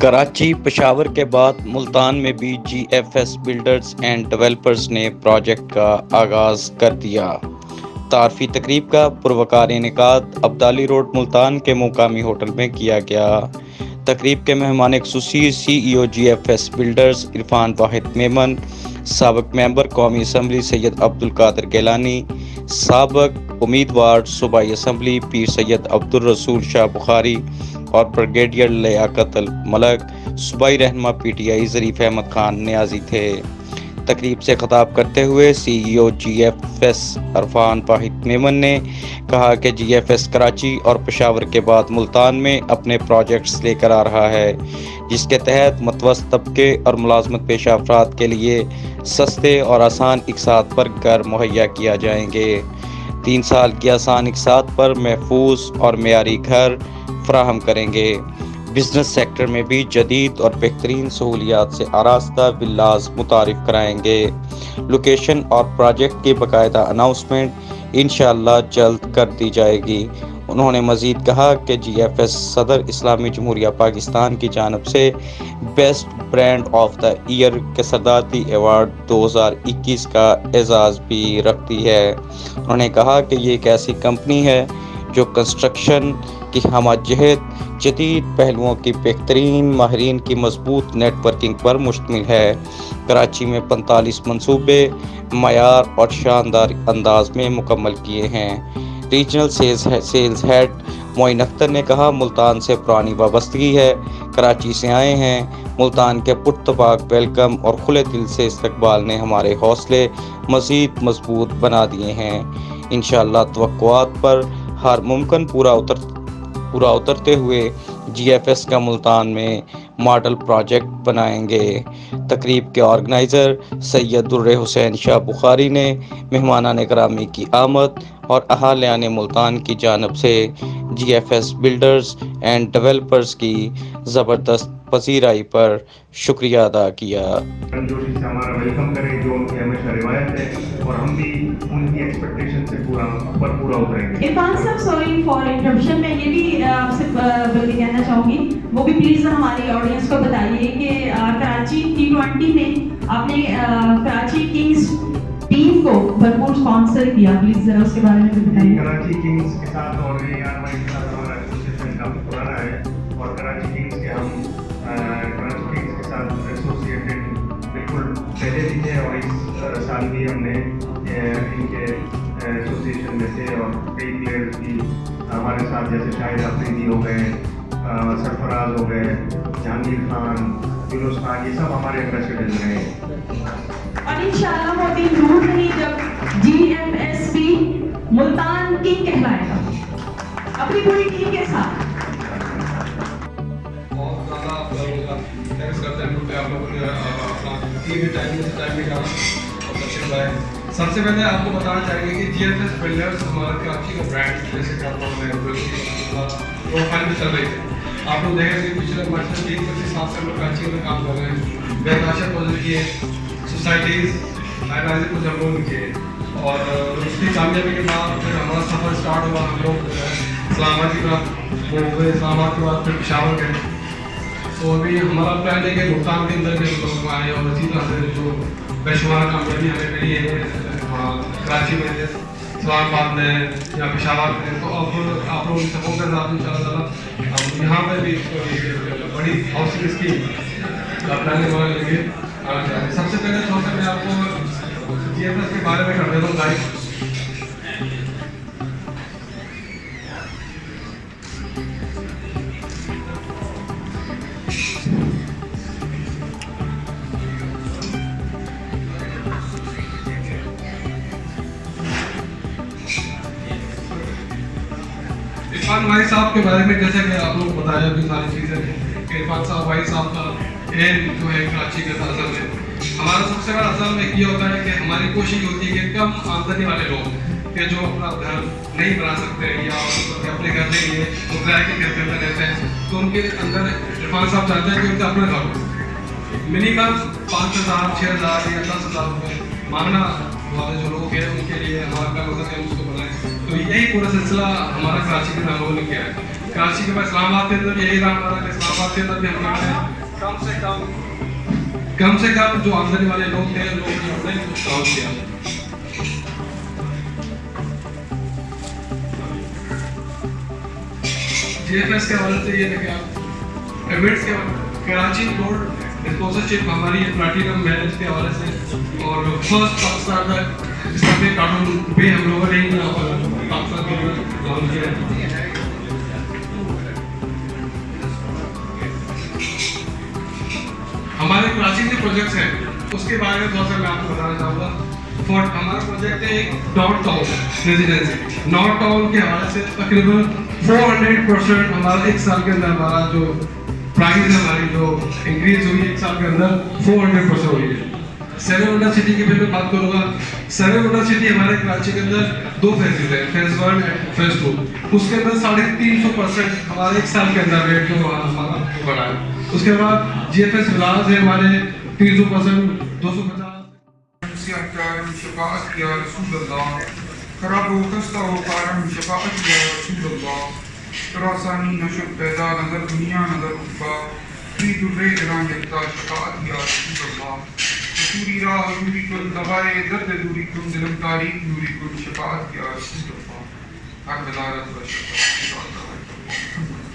کراچی پشاور کے بعد ملتان میں بھی G F S builders and developers نے پروجیکٹ کا آغاز کر دیا۔ تعارفی تقریب کا پروکار انعقاد عبدالی روڈ ملتان کے مقامی ہوٹل میں کیا گیا۔ تقریب کے مہمان خصوصی C E O G F S builders Irfan Wahid Memon سابق ممبر قومی اسمبلی سید عبد القادر گیلانی، سابق امیدوار صوبائی اسمبلی پیر سید عبد الرسول شاہ بخاری اور بریگیڈیئر لیاقت الملک صوبائی رہنما P T I Zarif Ahmed Khan Niazi تھے۔ تقریب سے خطاب کرتے ہوئے C E O G F S Irfan Wahid Memon نے کہا کہ جی ایف ایس کراچی اور پشاور کے بعد ملتان میں اپنے پروجیکٹس لے کر آ رہا ہے، جس کے تحت متوسط طبقے اور ملازمت پیشہ افراد کے لیے سستے اور آسان اقساط پر گھر مہیا کیا جائیں گے۔ تین سال کی آسان اقساط پر محفوظ اور معیاری گھر فراہم کریں گے۔ بزنس سیکٹر میں بھی جدید اور بہترین سہولیات سے آراستہ بلاز متعارف کرائیں گے۔ لوکیشن اور پروجیکٹ کی باقاعدہ اناؤنسمنٹ انشاءاللہ جلد کر دی جائے گی۔ انہوں نے مزید کہا کہ جی ایف ایس صدر اسلامی جمہوریہ پاکستان کی جانب سے best brand of the year کے صدارتی ایوارڈ دو ہزار اکیس کا اعزاز بھی رکھتی ہے۔ انہوں نے کہا کہ یہ ایک ایسی کمپنی ہے جو کنسٹرکشن کی ہمہ جہت جدید پہلوؤں کی بہترین ماہرین کی مضبوط نیٹ ورکنگ پر مشتمل ہے۔ کراچی میں پنتالیس منصوبے، معیار اور شاندار انداز میں مکمل کیے ہیں۔ Regional sales head Moin Akhtar نے کہا، ملتان سے پرانی وابستگی ہے، کراچی سے آئے ہیں۔ ملتان کے پرتباق ویلکم اور کھلے دل سے استقبال نے ہمارے حوصلے مزید مضبوط بنا دیے ہیں۔ انشاءاللہ توقعات پر ہر ممکن پورا اتر پورا اترتے ہوئے جی ایف ایس کا ملتان میں ماڈل پروجیکٹ بنائیں گے۔ تقریب کے آرگنائزر سید الر حسین شاہ بخاری نے، مہمانان کرامی کی آمد اور اہالیان ملتان کی جانب سے G F S builders and developers کی زبردست پذیرائی پر شکریہ ادا کیا۔ جوشی سے ہمارا ویلکم کریں جو ان کی ہمیشہ روایت ہے اور ہم بھی ان کی ایکسپیکٹیشن سے پورا پر پورا اتریں گے۔ عرفان صاحب سوری فار انٹرپشن میں یہ بھی آپ سے بلکہ کہنا چاہوں گی وہ بھی پلیز ہماری آڈینس کو بتائیے کہ کراچی ٹی ٹوینٹی میں آپ نے کراچی کنگز ٹیم کو بھرپور اسپانسر کیا پلیز ذرا اس کے بارے میں بتائیے۔ کراچی کنگز کے ساتھ اور اے آر ہمارا ایسوسیشن کافی پرانا ہے۔ اور کراچی کنگز کے ہم کراچی کنگز کے ساتھ ایسوسیٹڈ بالکل پہلے بھی تھے اور اس سال بھی ہم نے ان کے ایسوسیشن میں تھے۔ اور کئی پلیئرز بھی ہمارے ساتھ، جیسے شاہد آفریدی ہو گئے سرفراز ہو گئے، جہانگیر خان یونس خان، یہ سب ہمارے ایمبیسڈرز رہے اور انشاءاللہ وہ دن دور نہیں جب G M S P Multan king کہلائے گا۔ اپنی پوری ٹیم کے ساتھ۔ سب سے پہلے آپ کو بتانا چاہیں گے کہ جی ایف ایس بلڈرس ہمارا کراچی کا برانڈ جیسے پروفائل میں چل رہی تھی۔ آپ لوگ دیکھیں گے پچھلے مارچ میں تین پچیس سات سے ہم لوگ کراچی میں کام کر رہے ہیں۔ بے تاشا پروجیکٹ کیے سوسائٹیز ہائی کو جب کیے اور اس کی کامیابی کے بعد پھر ہمارا سفر اسٹارٹ ہوا، ہم لوگ اسلام آباد کی طرف وہ ہوئے، اسلام آباد کے بعد پھر پشاور گئے۔ تو ابھی ہمارا پلان ہے کہ ملتان کے اندر بھی ہم لوگ آئے اور اسی طرح سے جو بے شمار کامیابی ہمیں ملی ہے کراچی میں اسلام آباد میں یا پشاور میں تو اب آپ لوگوں کی سپورٹ کے ساتھ ان شاء اللہ تعالیٰ یہاں پہ بھی بڑی ہاؤسنگ اسکیم کا پلاننگ ہمارے لیے سب سے پہلے طور سے میں آپ کو جی ایف ایس کے بارے میں کر دیتا ہوں گائڈ عرفان بھائی صاحب کے بارے میں جیسے کہ آپ لوگ بتایا؟ بھی ساری چیزیں کہ عرفان صاحب بھائی صاحب کا جو ہے کراچی کے اصل میں ہمارا سب سے بڑا اصل میں یہ ہوتا ہے کہ ہماری کوشش ہوتی ہے کہ کم آمدنی والے لوگ کہ جو اپنا گھر نہیں بنا سکتے یا اپنے گھر نہیں ہے، وہ کرائے کے گھر کے اندر رہتے ہیں۔ تو ان کے اندر عرفان صاحب چاہتے ہیں کہ ان کا اپنا گھر ہو منیمم پانچ ہزار، چھ ہزار یا دس ہزار روپئے مانگنا ہمارے جو لوگ ہیں، ان کے لیے ہمارا کیا مقصد ہے اس کو بنائیں تو یہی پورا سلسلہ ہمارا کراچی کے نام نے کیا ہے۔ کراچی کے پاس اسلام آباد کے اندر یہی نام ہمارا، اسلام آباد کے اندر بھی ہم کرتے ہیں کم سے کم کم سے کم جو آمدنی والے لوگ ہیں لوگ کی آمدنی کچھ کام کیا۔ جی ایف ایس کے حوالے سے یہ ہے کہ آپ ایمٹس کے کراچی بورڈ اسپانسرشپ ہماری پلاٹینم میرج کے حوالے سے اور فرسٹ پاکستان کا اسلامی قانون بھی ہم لوگوں نے پاکستان کے لیے کیا۔ ہے پروجیکٹس ہیں اس کے بارے میں بہت سارا میں آپ کو بتانا چاہوں گا فور ہمارا پروجیکٹ ہے ایک North Town Residency North Town کے حوالے سے تقریباً فور ہنڈریڈ پرسینٹ ہمارا ایک سال کے اندر ہمارا جو پرائز ہماری جو انکریز ہوئی ہے ایک سال کے اندر فور ہنڈریڈ پرسینٹ ہوئی ہے سیرونڈا سٹی کی پھر میں بات کروں گا سیرونڈا سٹی ہمارے کراچی کے اندر دو فیزز ہیں phase one and phase two اس کے اندر ساڑھے تین سو پرسینٹ ہمارے ایک سال کے اندر ریٹ جو ہمارا بڑھا ہے اس کے بعد جی ایف ایس ولاز ہے ہمارے تیسو پسند دو سو پچاس شفاعت کیا رسول اللہ، خراب ہو خستہ ہو کارن شفاعت کیا رسول اللہ۔ تراسانی نشب، پیدا نظر، دنیا نظر اتبا تری تر جران جگتا شفاعت کیا رسول اللہ۔ حضوری را حضوری کن دبائے درد دوری کن ظلم تاریخ دوری کن شفاعت کیا رسول اللہ۔ حق بلارت و شفاعت۔ کیا رسول اللہ